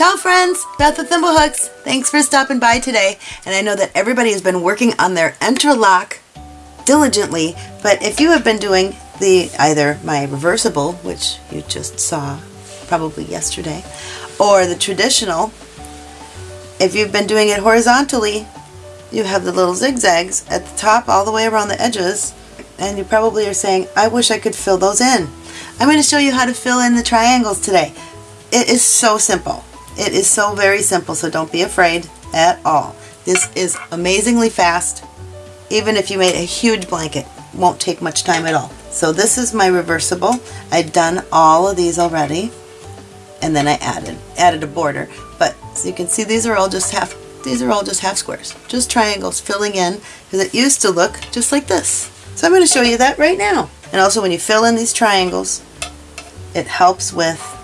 Ciao friends, Beth with Thimblehooks. Thanks for stopping by today. And I know that everybody has been working on their interlock diligently, but if you have been doing the either my reversible, which you just saw probably yesterday, or the traditional, if you've been doing it horizontally, you have the little zigzags at the top all the way around the edges, and you probably are saying, I wish I could fill those in. I'm going to show you how to fill in the triangles today. It is so simple. It is so very simple, so don't be afraid at all. This is amazingly fast. Even if you made a huge blanket, won't take much time at all. So this is my reversible. I've done all of these already and then I added added a border. But so you can see these are all just half these are all just half squares, just triangles filling in because it used to look just like this. So I'm going to show you that right now. And also when you fill in these triangles, it helps with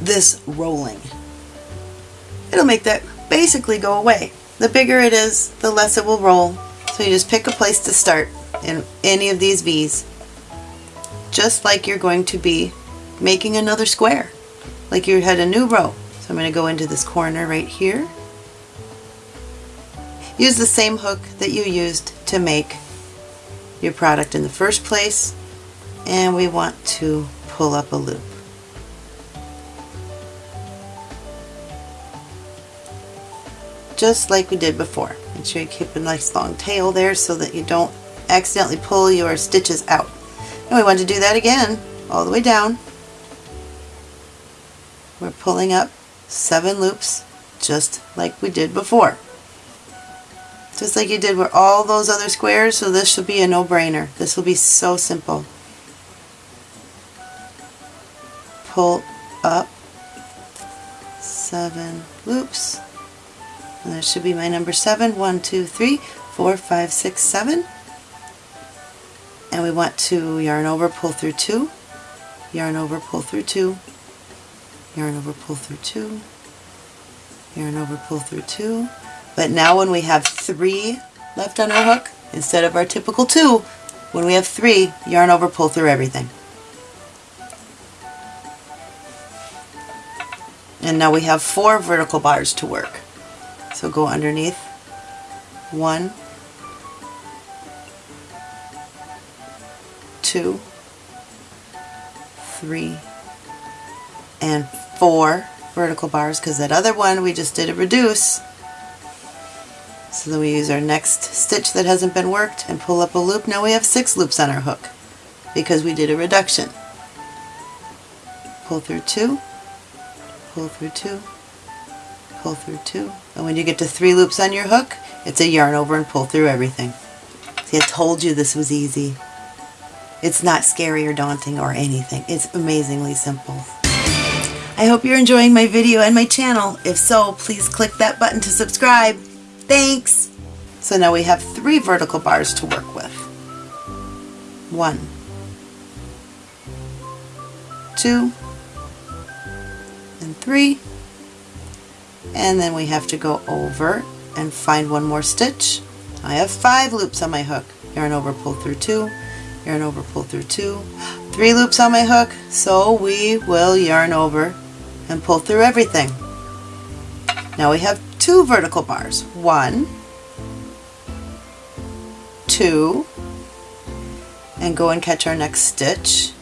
this rolling. It'll make that basically go away. The bigger it is, the less it will roll. So you just pick a place to start in any of these V's. Just like you're going to be making another square. Like you had a new row. So I'm going to go into this corner right here. Use the same hook that you used to make your product in the first place. And we want to pull up a loop. Just like we did before. Make sure you keep a nice long tail there so that you don't accidentally pull your stitches out. And we want to do that again all the way down. We're pulling up seven loops just like we did before. Just like you did with all those other squares, so this should be a no-brainer. This will be so simple. Pull up seven loops and that should be my number seven. One, two, three, four, five, six, seven. And we want to yarn over, pull through two, yarn over, pull through two, yarn over, pull through two, yarn over, pull through two. But now when we have three left on our hook, instead of our typical two, when we have three, yarn over, pull through everything. And now we have four vertical bars to work. So go underneath one, two, three, and four vertical bars because that other one we just did a reduce. So then we use our next stitch that hasn't been worked and pull up a loop. Now we have six loops on our hook because we did a reduction. Pull through two, pull through two, pull through two. And when you get to three loops on your hook, it's a yarn over and pull through everything. See, I told you this was easy. It's not scary or daunting or anything. It's amazingly simple. I hope you're enjoying my video and my channel. If so, please click that button to subscribe. Thanks! So now we have three vertical bars to work with. One, two, and three and then we have to go over and find one more stitch. I have five loops on my hook. Yarn over, pull through two, yarn over, pull through two, three loops on my hook, so we will yarn over and pull through everything. Now we have two vertical bars. One, two, and go and catch our next stitch.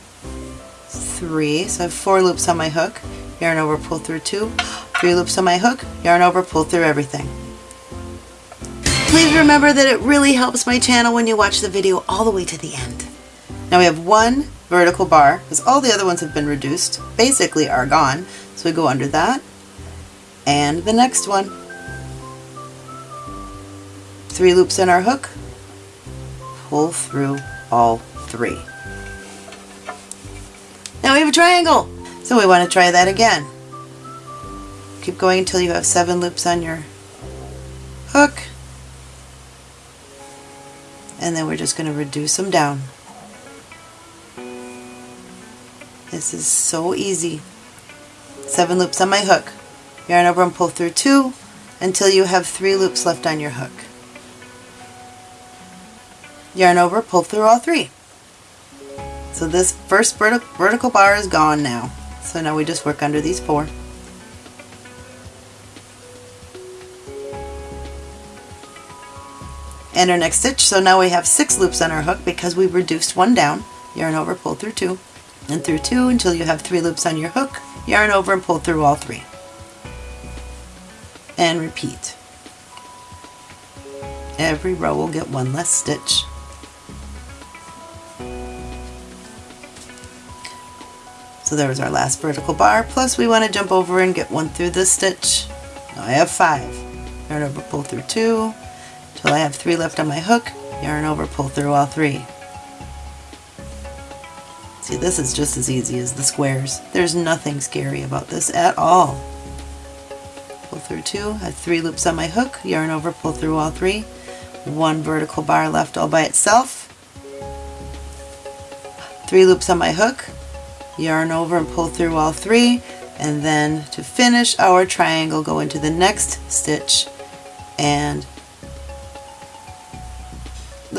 Three, so I have four loops on my hook, yarn over, pull through two, three loops on my hook, yarn over, pull through everything. Please remember that it really helps my channel when you watch the video all the way to the end. Now we have one vertical bar, because all the other ones have been reduced, basically are gone, so we go under that, and the next one. Three loops in our hook, pull through all three. Now we have a triangle, so we want to try that again. Keep going until you have seven loops on your hook. And then we're just going to reduce them down. This is so easy. Seven loops on my hook. Yarn over and pull through two until you have three loops left on your hook. Yarn over, pull through all three. So this first vertical bar is gone now. So now we just work under these four. And our next stitch. So now we have six loops on our hook because we reduced one down. Yarn over, pull through two, and through two until you have three loops on your hook. Yarn over and pull through all three. And repeat. Every row will get one less stitch. So there was our last vertical bar, plus we want to jump over and get one through this stitch. Now I have five. Yarn over, pull through two, till I have three left on my hook, yarn over, pull through all three. See, this is just as easy as the squares. There's nothing scary about this at all. Pull through two, have three loops on my hook, yarn over, pull through all three. One vertical bar left all by itself. Three loops on my hook, yarn over and pull through all three. And then to finish our triangle, go into the next stitch and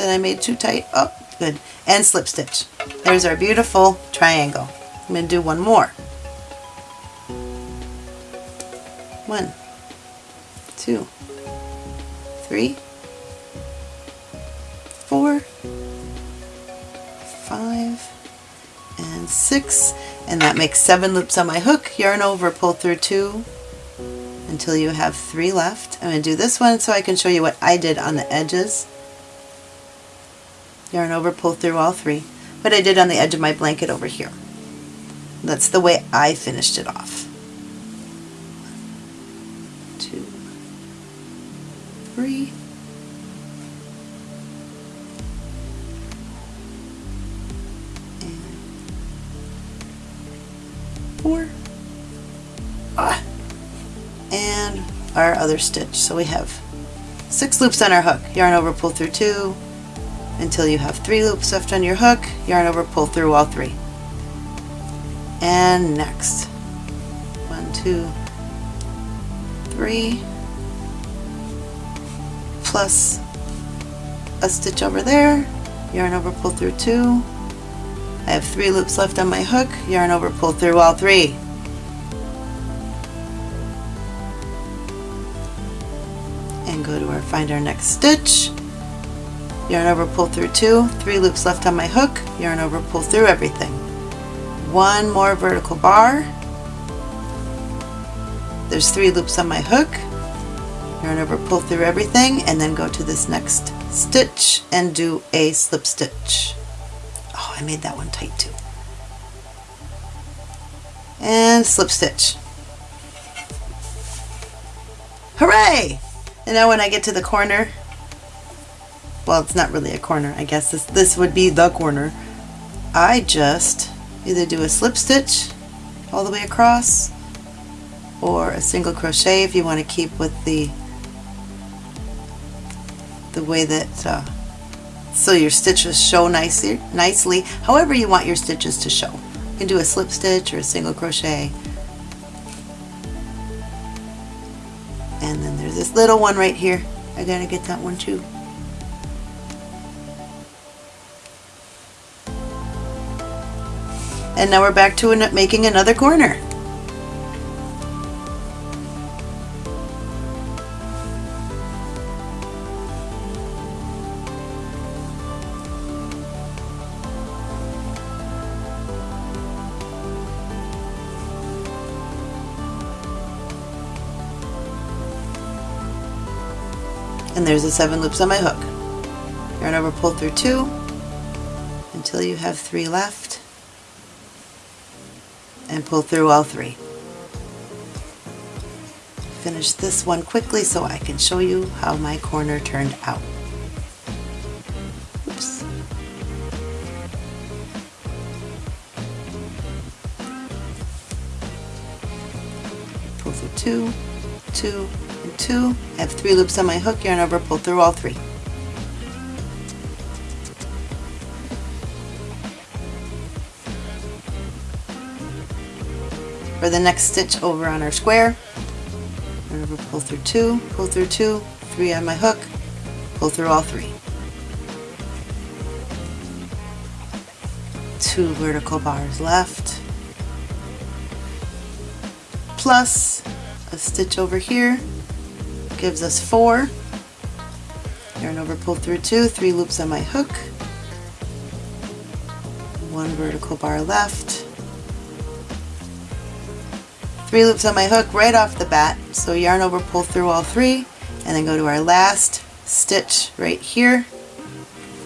then I made too tight. Oh, good. And slip stitch. There's our beautiful triangle. I'm going to do one more. One, two, three, four, five, and six. And that makes seven loops on my hook. Yarn over, pull through two until you have three left. I'm going to do this one so I can show you what I did on the edges yarn over, pull through all three, but I did on the edge of my blanket over here. That's the way I finished it off. Two, three, four, ah, and our other stitch. So we have six loops on our hook. Yarn over, pull through two, until you have three loops left on your hook, yarn over, pull through all three. And next. One, two, three, plus a stitch over there, yarn over, pull through two. I have three loops left on my hook, yarn over, pull through all three. And go to our find our next stitch yarn over pull through two. Three loops left on my hook. Yarn over pull through everything. One more vertical bar. There's three loops on my hook. Yarn over pull through everything and then go to this next stitch and do a slip stitch. Oh I made that one tight too. And slip stitch. Hooray! And now when I get to the corner well it's not really a corner I guess. This, this would be the corner. I just either do a slip stitch all the way across or a single crochet if you want to keep with the the way that uh, so your stitches show nicely, nicely however you want your stitches to show. You can do a slip stitch or a single crochet. And then there's this little one right here. I gotta get that one too And now we're back to an making another corner. and there's the seven loops on my hook. Yarn over, pull through two until you have three left and pull through all three. Finish this one quickly so I can show you how my corner turned out. Oops. Pull through two, two, and two. I have three loops on my hook, yarn over, pull through all three. For the next stitch over on our square. Remember, pull through two, pull through two, three on my hook, pull through all three. Two vertical bars left, plus a stitch over here gives us four. yarn over, pull through two, three loops on my hook, one vertical bar left, three loops on my hook right off the bat, so yarn over, pull through all three, and then go to our last stitch right here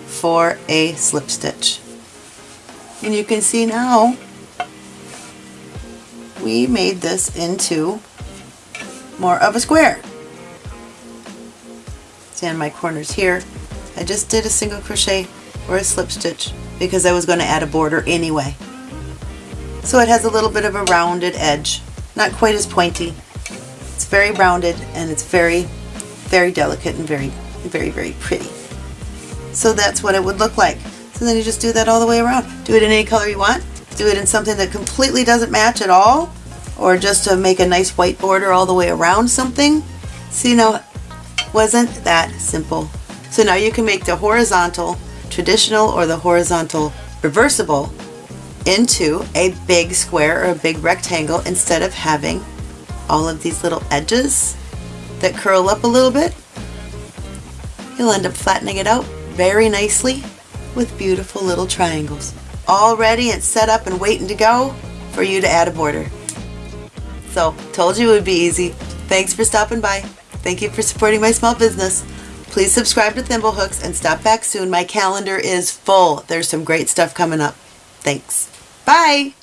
for a slip stitch. And you can see now we made this into more of a square. On my corners here, I just did a single crochet or a slip stitch because I was going to add a border anyway. So it has a little bit of a rounded edge, not quite as pointy. It's very rounded and it's very, very delicate and very, very, very pretty. So that's what it would look like. So then you just do that all the way around. Do it in any color you want. Do it in something that completely doesn't match at all or just to make a nice white border all the way around something. See now, wasn't that simple? So now you can make the horizontal traditional or the horizontal reversible into a big square or a big rectangle instead of having all of these little edges that curl up a little bit. You'll end up flattening it out very nicely with beautiful little triangles. All ready and set up and waiting to go for you to add a border. So, told you it would be easy. Thanks for stopping by. Thank you for supporting my small business. Please subscribe to Thimblehooks and stop back soon. My calendar is full. There's some great stuff coming up. Thanks. Bye!